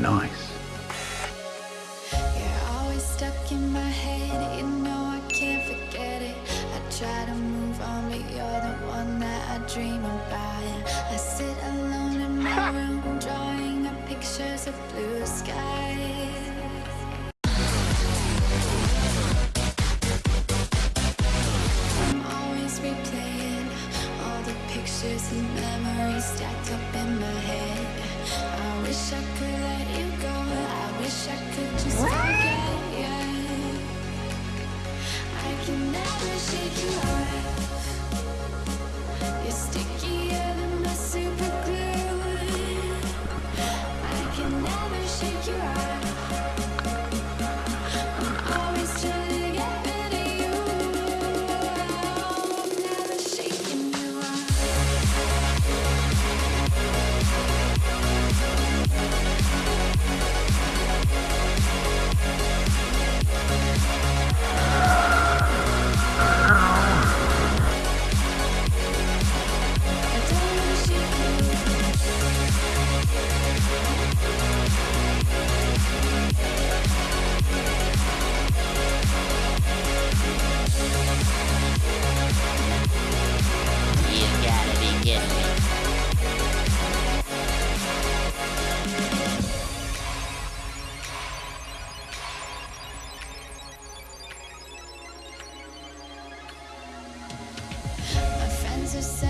nice. Head, you know I can't forget it. I try to move on, but you're the one that I dream about. I sit alone in my room, drawing up pictures of blue skies. Memories stacked up in my head. Wish I could let you go. I wish I could friends are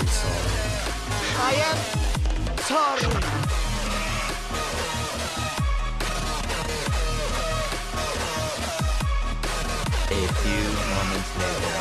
Am sorry. A few moments later.